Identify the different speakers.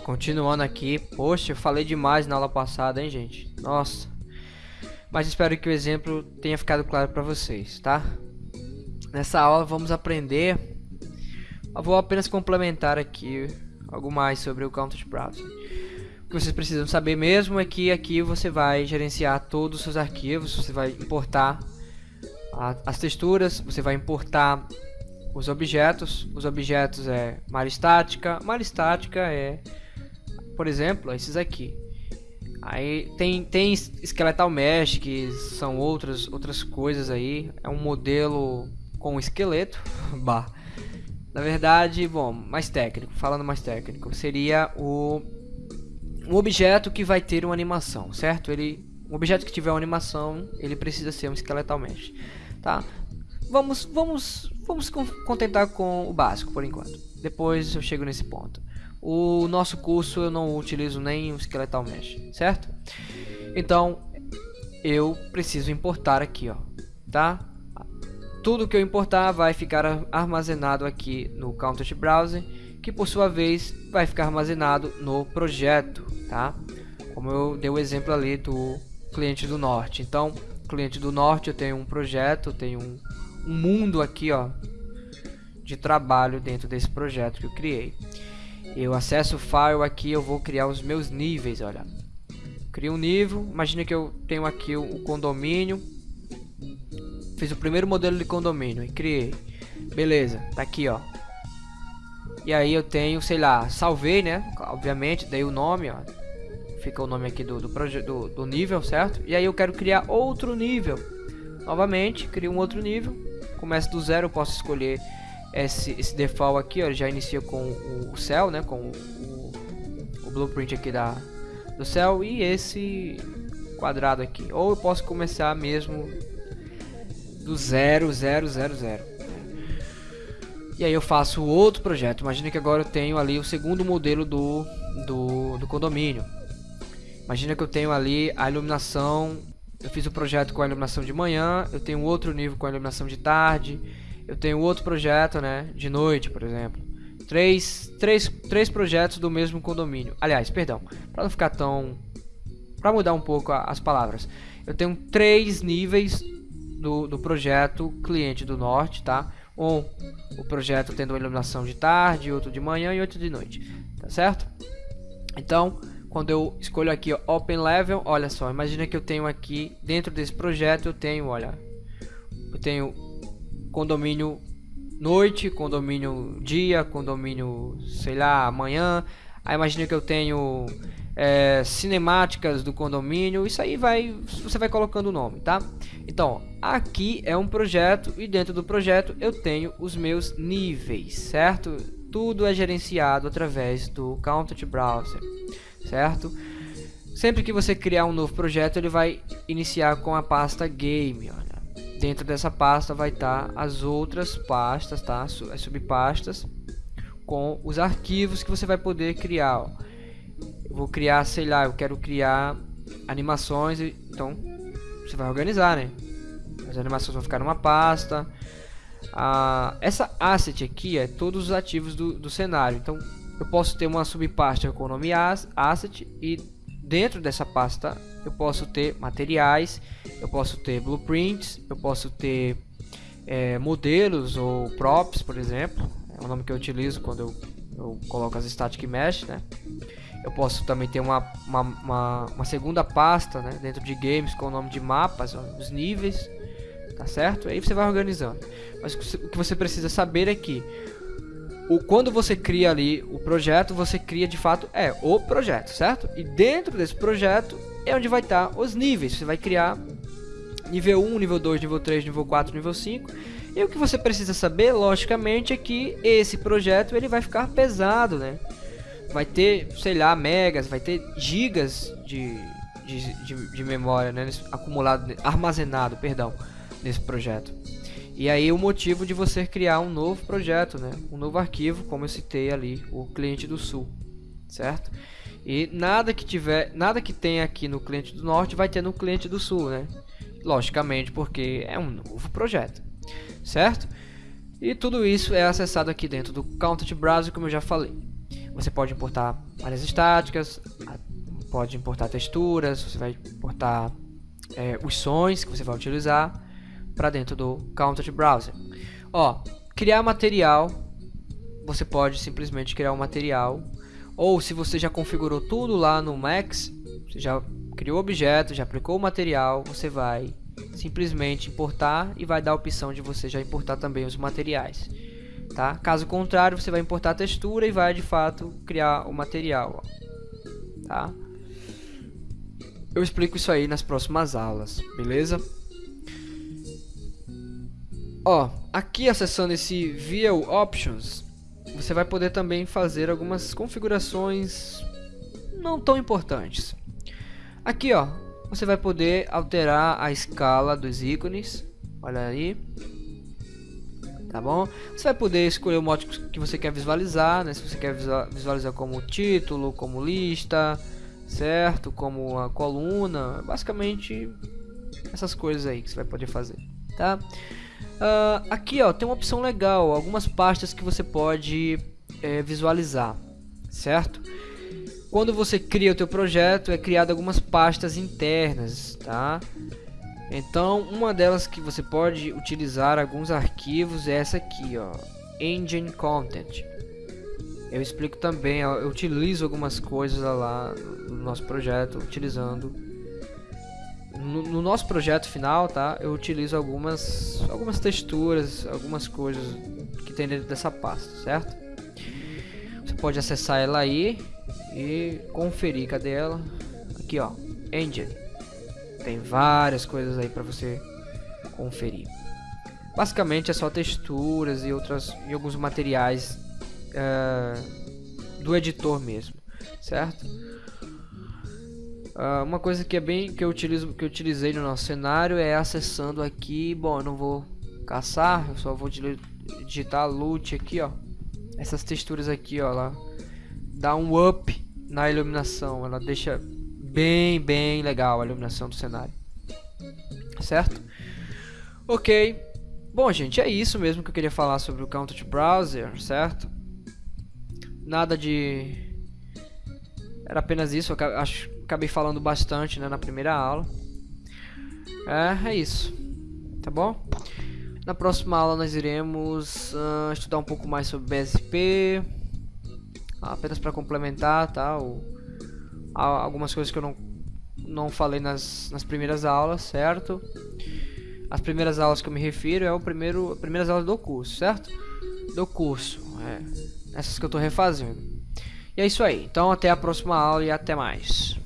Speaker 1: Continuando aqui. Poxa, eu falei demais na aula passada, hein, gente? Nossa. Mas espero que o exemplo tenha ficado claro para vocês, tá? Nessa aula vamos aprender... Eu vou apenas complementar aqui algo mais sobre o Content Browser. O que vocês precisam saber mesmo é que aqui você vai gerenciar todos os seus arquivos, você vai importar a, as texturas, você vai importar os objetos. Os objetos é malha estática. Malha estática é, por exemplo, esses aqui. Aí tem, tem Skeletal Mesh, que são outras, outras coisas aí. É um modelo com esqueleto. bah. Na verdade, bom, mais técnico, falando mais técnico, seria o um objeto que vai ter uma animação, certo? Ele, um objeto que tiver uma animação, ele precisa ser um Skeletal Mesh, tá? Vamos, vamos, vamos contentar com o básico por enquanto. Depois eu chego nesse ponto. O nosso curso eu não utilizo nem o Skeletal Mesh, certo? Então eu preciso importar aqui, ó, tá? Tudo que eu importar vai ficar armazenado aqui no Content Browser, que por sua vez vai ficar armazenado no projeto, tá? Como eu dei o exemplo ali do cliente do norte. Então, cliente do norte eu tenho um projeto, tenho um, um mundo aqui, ó, de trabalho dentro desse projeto que eu criei. Eu acesso o file aqui, eu vou criar os meus níveis, olha. Crio um nível, imagina que eu tenho aqui o condomínio. Fiz o primeiro modelo de condomínio e criei. Beleza, tá aqui, ó. E aí eu tenho, sei lá, salvei, né? Obviamente, dei o nome, ó. Fica o nome aqui do, do, do, do nível, certo? E aí eu quero criar outro nível. Novamente, crio um outro nível. Começa do zero, eu posso escolher esse, esse default aqui, ó, já inicia com o, céu, né, com o, o, blueprint aqui da, do céu e esse quadrado aqui. Ou eu posso começar mesmo do zero, zero, zero, zero. E aí eu faço outro projeto. Imagina que agora eu tenho ali o segundo modelo do, do, do condomínio. Imagina que eu tenho ali a iluminação. Eu fiz o projeto com a iluminação de manhã. Eu tenho outro nível com a iluminação de tarde eu tenho outro projeto, né, de noite, por exemplo. Três, três, três projetos do mesmo condomínio. Aliás, perdão, para não ficar tão... Para mudar um pouco as palavras. Eu tenho três níveis do, do projeto cliente do norte, tá? Um, o projeto tendo uma iluminação de tarde, outro de manhã e outro de noite, tá certo? Então, quando eu escolho aqui ó, Open Level, olha só, imagina que eu tenho aqui, dentro desse projeto, eu tenho, olha, eu tenho condomínio noite, condomínio dia, condomínio, sei lá, manhã. Aí imagina que eu tenho é, cinemáticas do condomínio, isso aí vai, você vai colocando o nome, tá? Então, aqui é um projeto e dentro do projeto eu tenho os meus níveis, certo? Tudo é gerenciado através do Content Browser, certo? Sempre que você criar um novo projeto, ele vai iniciar com a pasta Game, olha. Dentro dessa pasta vai estar tá as outras pastas, tá? As subpastas com os arquivos que você vai poder criar. Ó. Eu vou criar, sei lá, eu quero criar animações, então você vai organizar, né? As animações vão ficar numa pasta. Ah, essa asset aqui é todos os ativos do, do cenário. Então eu posso ter uma subpasta com o nome asset e dentro dessa pasta eu posso ter materiais, eu posso ter blueprints, eu posso ter é, modelos ou props, por exemplo, é o nome que eu utilizo quando eu, eu coloco as static mesh, né? Eu posso também ter uma, uma, uma, uma segunda pasta né, dentro de games com o nome de mapas, os níveis, tá certo? Aí você vai organizando. Mas o que você precisa saber é que o, quando você cria ali o projeto, você cria de fato é o projeto, certo? E dentro desse projeto é onde vai estar os níveis. Você vai criar nível 1, nível 2, nível 3, nível 4, nível 5. E o que você precisa saber, logicamente, é que esse projeto ele vai ficar pesado, né? Vai ter, sei lá, megas, vai ter gigas de, de, de, de memória, né? Acumulado, armazenado, perdão, nesse projeto. E aí o motivo de você criar um novo projeto, né? Um novo arquivo, como eu citei ali, o cliente do sul, certo? E nada que tiver, nada que tem aqui no cliente do norte vai ter no cliente do sul, né? Logicamente, porque é um novo projeto, certo? E tudo isso é acessado aqui dentro do Content Browser, como eu já falei. você pode importar áreas estáticas, pode importar texturas, você vai importar é, os sons que você vai utilizar para dentro do Content Browser. Ó, criar material, você pode simplesmente criar um material, ou se você já configurou tudo lá no Max, você já criou o objeto, já aplicou o material, você vai simplesmente importar e vai dar a opção de você já importar também os materiais. Tá? Caso contrário, você vai importar a textura e vai de fato criar o material. Ó. Tá? Eu explico isso aí nas próximas aulas, beleza? Ó, aqui acessando esse View Options, você vai poder também fazer algumas configurações não tão importantes. Aqui, ó, você vai poder alterar a escala dos ícones. Olha aí. Tá bom? Você vai poder escolher o modo que você quer visualizar, né? Se você quer visualizar como título, como lista, certo? Como a coluna, basicamente essas coisas aí que você vai poder fazer, tá? Uh, aqui ó, tem uma opção legal, algumas pastas que você pode é, visualizar, certo? Quando você cria o teu projeto, é criado algumas pastas internas, tá? Então, uma delas que você pode utilizar alguns arquivos é essa aqui, ó, Engine Content. Eu explico também, eu utilizo algumas coisas lá no nosso projeto, utilizando no, no, nosso projeto final, tá? Eu utilizo algumas algumas texturas, algumas coisas que tem dentro dessa pasta, certo? Você pode acessar ela aí e conferir, cadê ela? Aqui, ó, Engine. Tem várias coisas aí para você conferir. Basicamente é só texturas e outras e alguns materiais uh, do editor mesmo, certo? Uh, uma coisa que é bem que eu utilizo que eu utilizei no nosso cenário é acessando aqui, bom, eu não vou caçar, eu só vou digitar loot aqui, ó. Essas texturas aqui, ó, lá dá um up na iluminação, ela deixa bem, bem legal a iluminação do cenário. Certo? OK. Bom, gente, é isso mesmo que eu queria falar sobre o Content Browser, certo? Nada de... Era apenas isso, acho, acabei falando bastante né, na primeira aula. É, é isso. Tá bom? Na próxima aula nós iremos uh, estudar um pouco mais sobre BSP. Apenas para complementar, tá? O, algumas coisas que eu não, não falei nas, nas primeiras aulas, certo? As primeiras aulas que eu me refiro é o primeiro, as primeiras aulas do curso, certo? Do curso. É essas que eu estou refazendo. E é isso aí. Então até a próxima aula e até mais.